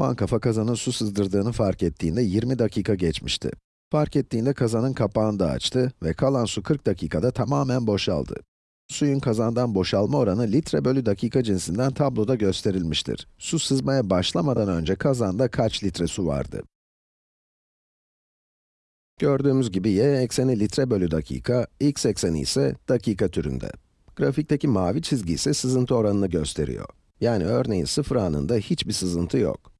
Mankafa kazana su sızdırdığını fark ettiğinde 20 dakika geçmişti. Fark ettiğinde kazanın kapağını da açtı ve kalan su 40 dakikada tamamen boşaldı. Suyun kazandan boşalma oranı litre bölü dakika cinsinden tabloda gösterilmiştir. Su sızmaya başlamadan önce kazanda kaç litre su vardı? Gördüğümüz gibi y ekseni litre bölü dakika, x ekseni ise dakika türünde. Grafikteki mavi çizgi ise sızıntı oranını gösteriyor. Yani örneğin sıfır anında hiçbir sızıntı yok.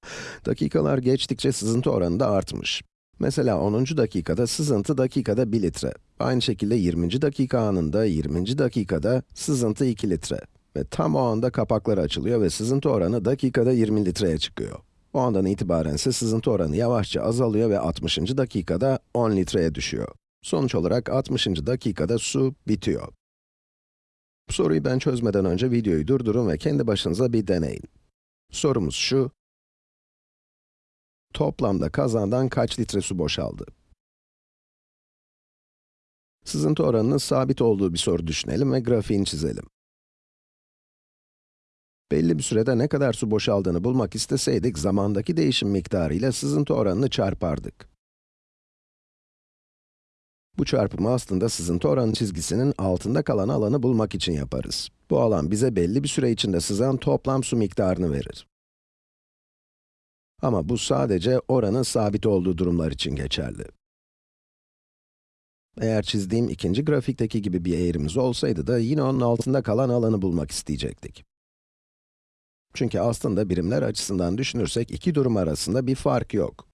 Dakikalar geçtikçe sızıntı oranı da artmış. Mesela 10. dakikada sızıntı dakikada 1 litre. Aynı şekilde 20. dakika anında 20. dakikada sızıntı 2 litre. Ve tam o anda kapaklar açılıyor ve sızıntı oranı dakikada 20 litreye çıkıyor. O andan itibaren ise sızıntı oranı yavaşça azalıyor ve 60. dakikada 10 litreye düşüyor. Sonuç olarak 60. dakikada su bitiyor. Bu soruyu ben çözmeden önce videoyu durdurun ve kendi başınıza bir deneyin. Sorumuz şu. Toplamda kazandan kaç litre su boşaldı? Sızıntı oranının sabit olduğu bir soru düşünelim ve grafiğini çizelim. Belli bir sürede ne kadar su boşaldığını bulmak isteseydik, zamandaki değişim miktarı ile sızıntı oranını çarpardık. Bu çarpımı aslında sızıntı oranı çizgisinin altında kalan alanı bulmak için yaparız. Bu alan bize belli bir süre içinde sızan toplam su miktarını verir. Ama bu sadece oranın sabit olduğu durumlar için geçerli. Eğer çizdiğim ikinci grafikteki gibi bir eğrimiz olsaydı da yine onun altında kalan alanı bulmak isteyecektik. Çünkü aslında birimler açısından düşünürsek iki durum arasında bir fark yok.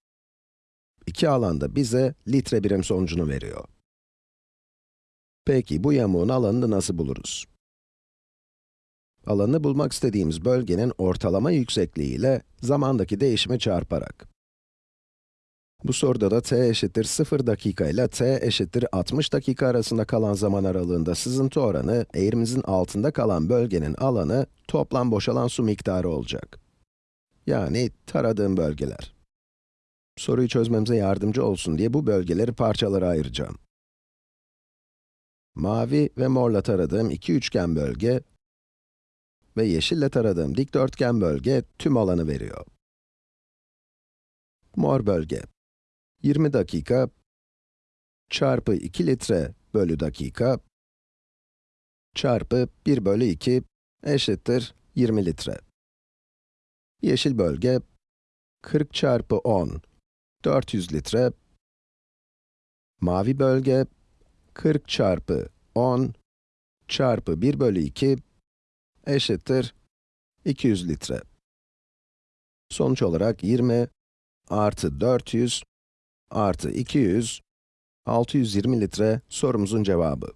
İki alanda bize litre birim sonucunu veriyor. Peki bu yamuğun alanını nasıl buluruz? Alanını bulmak istediğimiz bölgenin ortalama yüksekliği ile zamandaki değişimi çarparak. Bu soruda da t eşittir 0 dakika ile t eşittir 60 dakika arasında kalan zaman aralığında sızıntı oranı, eğrimizin altında kalan bölgenin alanı, toplam boşalan su miktarı olacak. Yani taradığım bölgeler. Soruyu çözmemize yardımcı olsun diye bu bölgeleri parçalara ayıracağım. Mavi ve morla taradığım iki üçgen bölge ve yeşille taradığım dikdörtgen bölge tüm alanı veriyor. Mor bölge 20 dakika çarpı 2 litre bölü dakika çarpı 1 bölü 2 eşittir 20 litre. Yeşil bölge 40 çarpı 10 400 litre. Mavi bölge 40 çarpı 10 çarpı 1 bölü 2 eşittir 200 litre. Sonuç olarak 20 artı 400 artı 200, 620 litre sorumuzun cevabı.